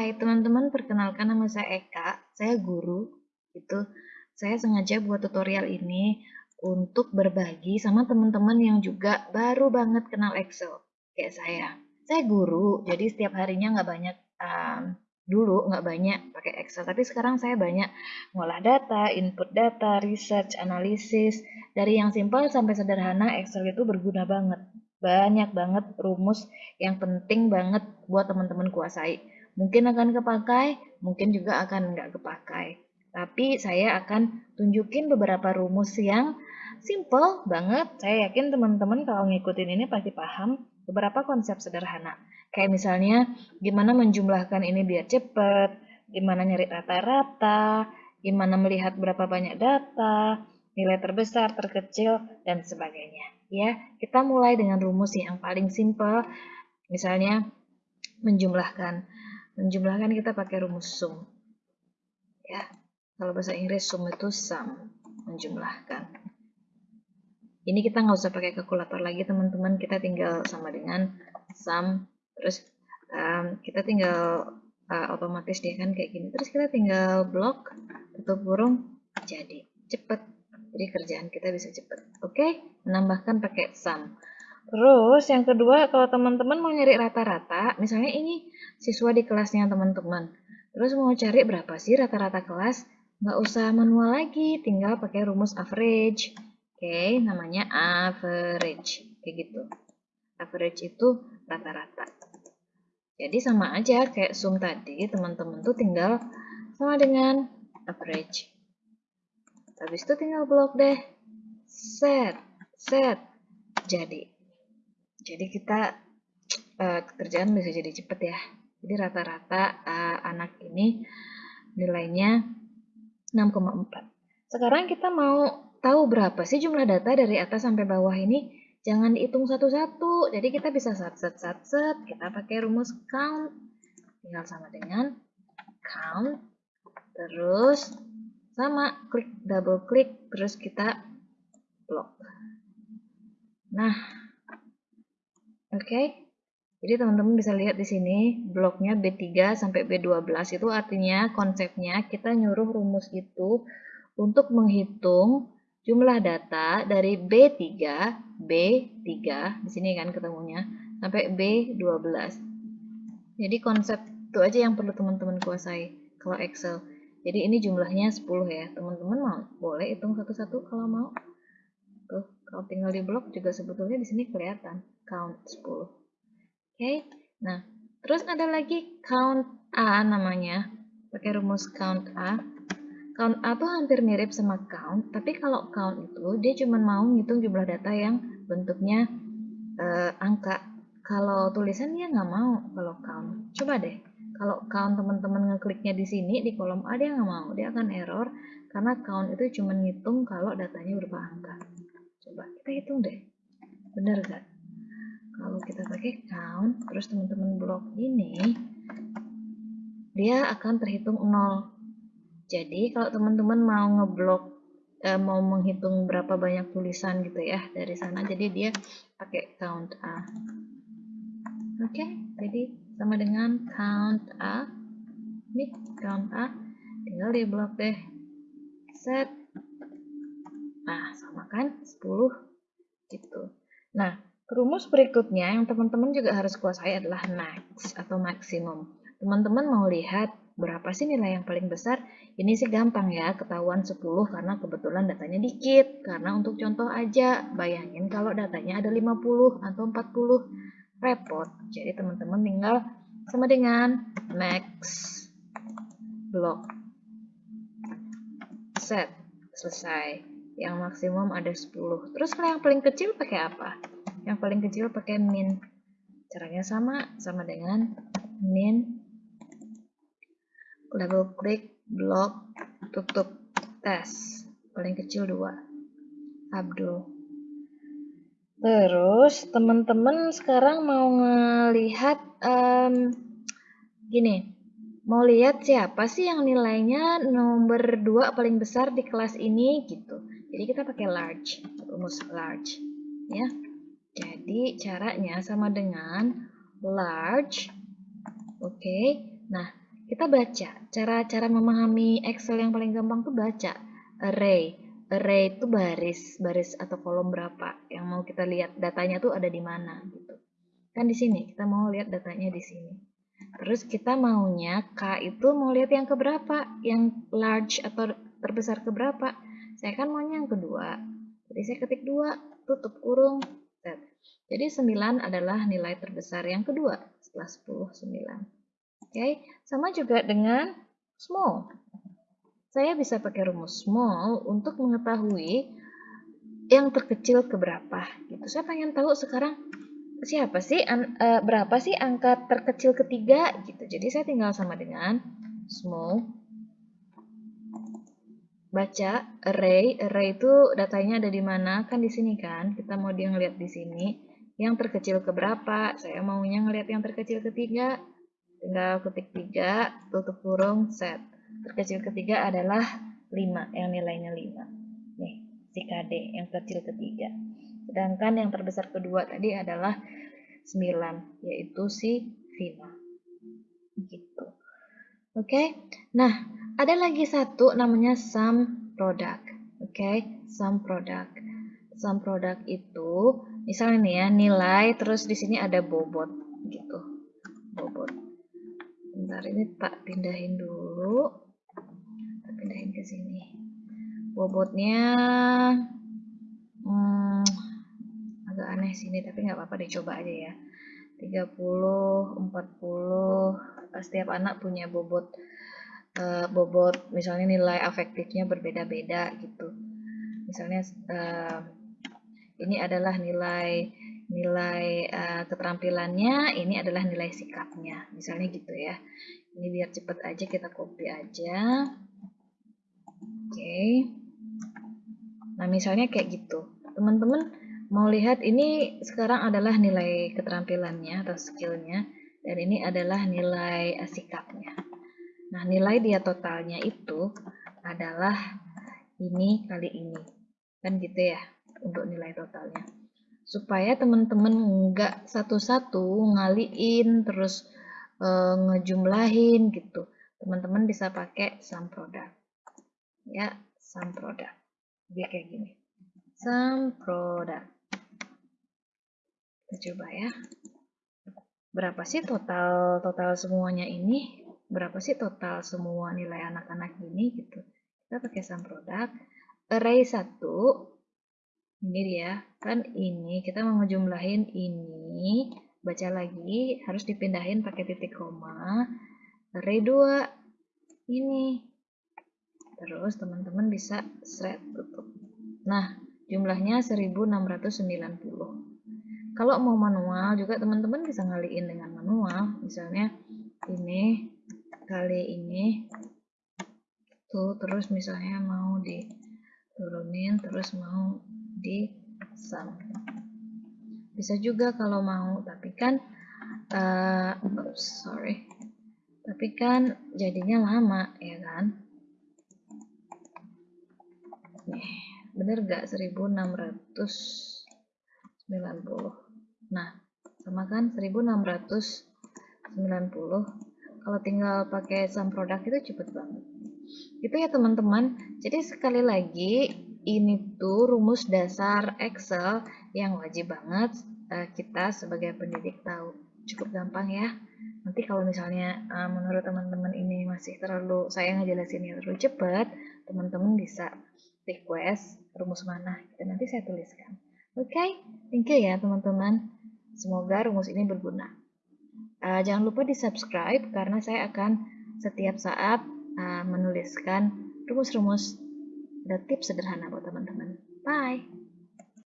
Hai teman-teman, perkenalkan nama saya Eka, saya guru. Itu saya sengaja buat tutorial ini untuk berbagi sama teman-teman yang juga baru banget kenal Excel kayak saya. Saya guru, jadi setiap harinya nggak banyak um, dulu nggak banyak pakai Excel, tapi sekarang saya banyak ngolah data, input data, research, analisis. Dari yang simpel sampai sederhana, Excel itu berguna banget. Banyak banget rumus yang penting banget buat teman-teman kuasai. Mungkin akan kepakai, mungkin juga akan nggak kepakai. Tapi saya akan tunjukin beberapa rumus yang simple banget. Saya yakin teman-teman kalau ngikutin ini pasti paham beberapa konsep sederhana. Kayak misalnya gimana menjumlahkan ini biar cepet, gimana nyari rata-rata, gimana melihat berapa banyak data, nilai terbesar, terkecil, dan sebagainya. Ya, kita mulai dengan rumus yang paling simple. Misalnya menjumlahkan. Menjumlahkan kita pakai rumus sum. Ya, kalau bahasa Inggris sum itu sum, menjumlahkan. Ini kita nggak usah pakai kalkulator lagi teman-teman, kita tinggal sama dengan sum, terus um, kita tinggal uh, otomatis dia kan kayak gini. Terus kita tinggal blok, tutup burung, jadi cepet. Jadi kerjaan kita bisa cepet. Oke, menambahkan pakai sum. Terus yang kedua, kalau teman-teman mau nyari rata-rata, misalnya ini siswa di kelasnya teman-teman. Terus mau cari berapa sih rata-rata kelas? Nggak usah manual lagi, tinggal pakai rumus average. Oke, okay, namanya average. Kayak gitu. Average itu rata-rata. Jadi sama aja kayak sum tadi, teman-teman tuh tinggal sama dengan average. Habis itu tinggal blok deh. Set, set. Jadi. Jadi kita uh, kerjaan bisa jadi cepet ya. Jadi rata-rata uh, anak ini nilainya 6,4. Sekarang kita mau tahu berapa sih jumlah data dari atas sampai bawah ini. Jangan dihitung satu-satu. Jadi kita bisa sat-sat-sat-sat. Kita pakai rumus count. Tinggal sama dengan count. Terus sama klik double klik. Terus kita blok. Nah. Oke. Okay. Jadi teman-teman bisa lihat di sini bloknya B3 sampai B12 itu artinya konsepnya kita nyuruh rumus itu untuk menghitung jumlah data dari B3, B3 di sini kan ketemunya sampai B12. Jadi konsep itu aja yang perlu teman-teman kuasai kalau Excel. Jadi ini jumlahnya 10 ya. Teman-teman mau boleh hitung satu-satu kalau mau. Tuh, kalau tinggal di blok juga sebetulnya di sini kelihatan count 10. okay? nah terus ada lagi count A namanya pakai rumus count A count A tuh hampir mirip sama count tapi kalau count itu dia cuma mau ngitung jumlah data yang bentuknya uh, angka kalau tulisan dia nggak mau kalau count coba deh kalau count teman-teman ngekliknya di sini di kolom A dia nggak mau dia akan error karena count itu cuma ngitung kalau datanya berupa angka coba kita hitung deh. Bener gak kalau kita pakai count terus teman-teman blok ini dia akan terhitung 0 jadi kalau teman-teman mau ngeblok eh, mau menghitung berapa banyak tulisan gitu ya dari sana jadi dia pakai count A. Oke okay, jadi sama dengan count A. Ini count A tinggal di blok deh. Set nah sama kan 10 gitu nah Rumus berikutnya yang teman-teman juga harus kuasai adalah max atau maksimum. Teman-teman mau lihat berapa sih nilai yang paling besar? Ini sih gampang ya, ketahuan 10 karena kebetulan datanya dikit. Karena untuk contoh aja, bayangin kalau datanya ada 50 atau 40. Repot. Jadi teman-teman tinggal sama dengan max block set. Selesai. Yang maksimum ada 10. Terus kalau yang paling kecil pakai apa? Yang paling kecil pakai min. Caranya sama, sama dengan min level klik blok tutup tes. Paling kecil 2. Abdul. Terus teman-teman sekarang mau ngelihat um, gini, mau lihat siapa sih yang nilainya nomor 2 paling besar di kelas ini gitu. Jadi kita pakai large, rumus large ya. Jadi caranya sama dengan large. Oke. Okay. Nah, kita baca. Cara-cara memahami Excel yang paling gampang tuh baca. Array. Array itu baris, baris atau kolom berapa yang mau kita lihat datanya tuh ada di mana gitu. Kan di sini kita mau lihat datanya di sini. Terus kita maunya K itu mau lihat yang keberapa, yang large atau terbesar keberapa. Saya kan maunya yang kedua. Jadi saya ketik dua, tutup kurung, set. Jadi 9 adalah nilai terbesar yang kedua setelah 10, 9. Oke, okay. sama juga dengan small. Saya bisa pakai rumus small untuk mengetahui yang terkecil ke berapa. Gitu. Saya pengen tahu sekarang siapa sih an, uh, berapa sih angka terkecil ketiga gitu. Jadi saya tinggal sama dengan small baca array. Array itu datanya ada di mana? Kan di sini kan. Kita mau dia ngeliat di sini. Yang terkecil ke berapa? Saya maunya ngeliat yang terkecil ketiga. Tinggal ketik 3, tutup kurung, set terkecil ketiga adalah 5 yang nilainya 5 nih si KD yang kecil ketiga sedangkan yang terbesar kedua tadi adalah 9 yaitu si Vina gitu oke okay? nah ada lagi satu namanya sum product oke okay? sum product. Sum product itu misalnya nih ya nilai terus di sini ada bobot gitu. Bobot. Bentar ini tak pindahin dulu. Pindahin ke sini. Bobotnya hmm, agak aneh sini tapi nggak apa-apa dicoba aja ya. 30 40 setiap anak punya bobot uh, bobot misalnya nilai afektifnya berbeda-beda gitu misalnya uh, ini adalah nilai nilai uh, keterampilannya ini adalah nilai sikapnya misalnya gitu ya ini biar cepet aja kita copy aja Oke. Nah, misalnya kayak gitu. Teman-teman mau lihat ini sekarang adalah nilai keterampilannya atau skillnya dan ini adalah nilai sikapnya. Nah, nilai dia totalnya itu adalah ini kali ini. Kan gitu ya untuk nilai totalnya. Supaya teman-teman nggak satu-satu ngaliin terus e, ngejumlahin gitu. Teman-teman bisa pakai sum product ya sum product dia kayak gini sum product kita coba ya berapa sih total total semuanya ini berapa sih total semua nilai anak-anak ini gitu. Kita pakai sum product. Array 1 ini dia kan ini kita mau ngejumlahin ini. Baca lagi. Harus dipindahin pakai titik koma. Array 2 ini. Terus teman-teman bisa thread tutup. Nah, jumlahnya 1690. Kalau mau manual juga teman-teman bisa ngaliin dengan manual. Misalnya ini kali ini tuh terus misalnya mau diturunin terus mau di sum. Bisa juga kalau mau, tapi kan uh, oops, sorry. Tapi kan jadinya lama ya kan? nih bener gak 1690 nah sama kan 1690 kalau tinggal pakai sum product itu cepet banget itu ya teman-teman jadi sekali lagi ini tuh rumus dasar Excel yang wajib banget uh, kita sebagai pendidik tahu cukup gampang ya nanti kalau misalnya uh, menurut teman-teman ini masih terlalu saya ngejelasinnya terlalu cepat teman-teman bisa request rumus mana dan nanti saya tuliskan. Oke, okay? thank you ya teman-teman. Semoga rumus ini berguna. Uh, jangan lupa di subscribe karena saya akan setiap saat uh, menuliskan rumus-rumus dan tips sederhana buat teman-teman. Bye!